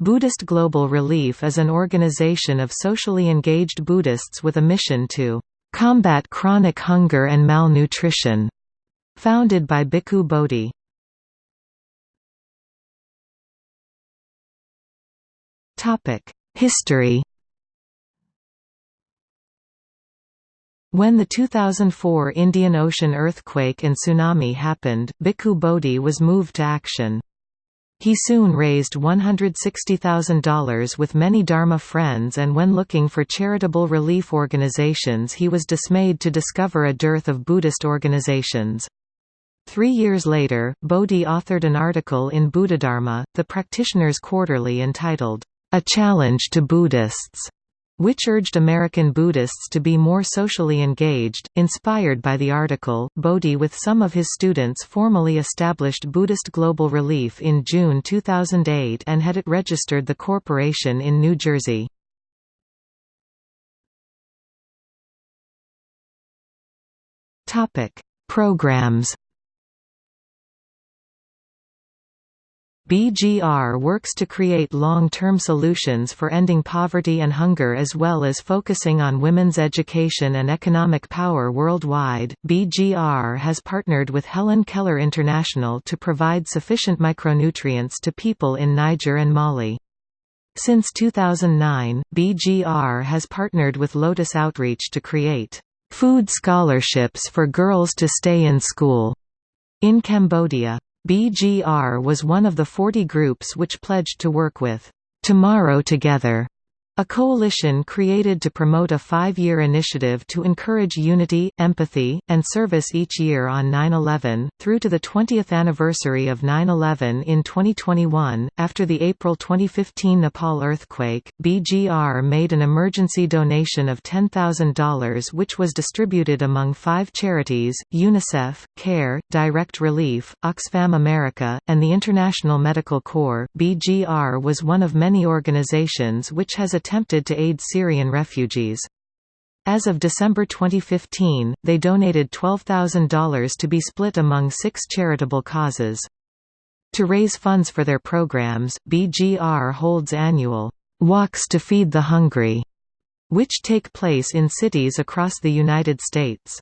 Buddhist Global Relief is an organization of socially engaged Buddhists with a mission to combat chronic hunger and malnutrition, founded by Bhikkhu Bodhi. History When the 2004 Indian Ocean earthquake and tsunami happened, Bhikkhu Bodhi was moved to action. He soon raised $160,000 with many Dharma friends and when looking for charitable relief organizations he was dismayed to discover a dearth of Buddhist organizations. Three years later, Bodhi authored an article in Buddhadharma, the Practitioner's Quarterly entitled, A Challenge to Buddhists, which urged American Buddhists to be more socially engaged. Inspired by the article, Bodhi with some of his students formally established Buddhist Global Relief in June 2008 and had it registered the corporation in New Jersey. Programs BGR works to create long-term solutions for ending poverty and hunger as well as focusing on women's education and economic power worldwide. BGR has partnered with Helen Keller International to provide sufficient micronutrients to people in Niger and Mali. Since 2009, BGR has partnered with Lotus Outreach to create food scholarships for girls to stay in school in Cambodia. BGR was one of the 40 groups which pledged to work with Tomorrow Together a coalition created to promote a five-year initiative to encourage unity, empathy, and service each year on 9-11, through to the 20th anniversary of 9-11 in 2021. After the April 2015 Nepal earthquake, BGR made an emergency donation of $10,000 which was distributed among five charities, UNICEF, CARE, Direct Relief, Oxfam America, and the International Medical Corps. BGR was one of many organizations which has attempted to aid Syrian refugees. As of December 2015, they donated $12,000 to be split among six charitable causes. To raise funds for their programs, BGR holds annual «Walks to Feed the Hungry», which take place in cities across the United States.